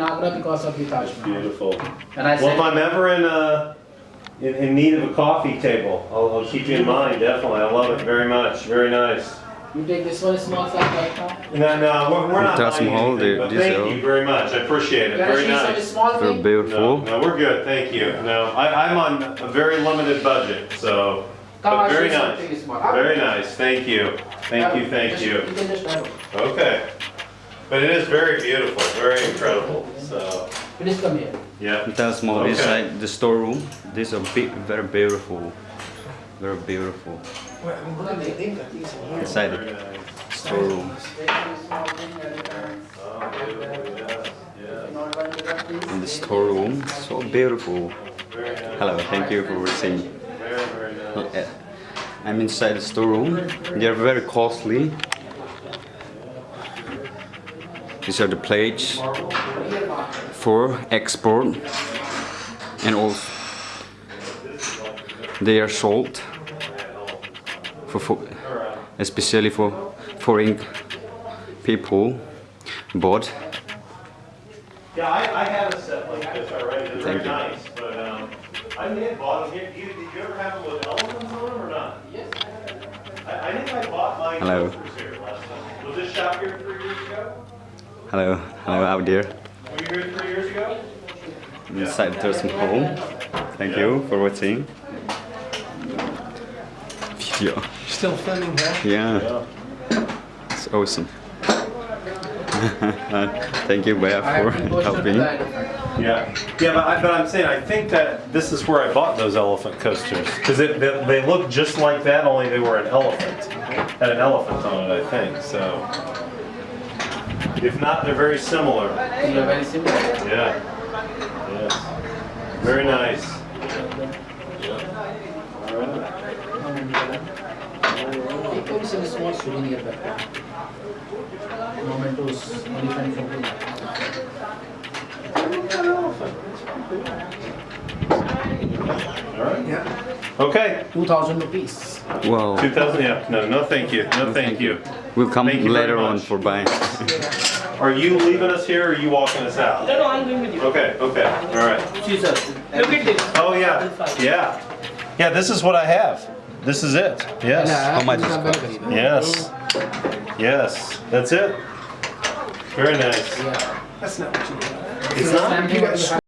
Agra because of the Taj Mahal. Beautiful. And I Well, if I'm ever in, uh, in, in need of a coffee table, I'll, I'll keep you in mind, definitely. I love it very much. Very nice. you take this one small size right now. No, no, we're, we're not That's buying anything, they- but thank are- you very much. I appreciate it. Can Very nice. small They're thing? No, beautiful. no, we're good, thank you. No, I, I'm on a very limited budget, so, Come, but very nice. Very nice, thank you. Thank you, thank you. You can just have it. Okay. But it is very beautiful, very incredible, so, Please come here. yeah. That's more Okay. inside the storeroom. These are big, very beautiful. Very beautiful. Inside the storeroom. Oh, beautiful, yes, yes. In the storeroom, so beautiful. Hello, thank you for watching. Very, very nice. Uh, I'm inside the storeroom. They are very costly. These are the plates for export and also they are sold for, for especially for foreign people bought Yeah, I, I have a set like this already, they're very you. nice, but, um, I may have bought them, did you, did you ever have them with elephants on them or not? Yes. I, I think I bought mine Hello. here last time. Was this shop here three years ago? Hello hello out there Were you here three years ago? I'm inside the nursing home thank you for watching. Video. Still filming here? yeah. It's awesome. Thank you Bea I for to go to helping. Yeah, yeah, but, I, but I'm saying I think that this is where I bought those elephant coasters because they, they look just like that, only they were an elephant, had an elephant on it, I think. So, if not, they're very similar. They are very simple. Yeah. Yes. Very nice. It comes in a small souvenir bag. Mementos, elephant photo. All right. Okay. 2000 rupees. wow 2000. Yeah. No. No. Thank you. No. Thank you. we'll come Thank you later on for buying Are you leaving us here, or are you walking us out? No, no, I'm going with you. Okay. Okay. All right. Jesus. Look at this. Oh yeah. Yeah. Yeah. This is what I have. This is it. Yes. Uh, How much is it? Yes. Yes. That's it. Very nice. Yeah. That's not what you need. It's not.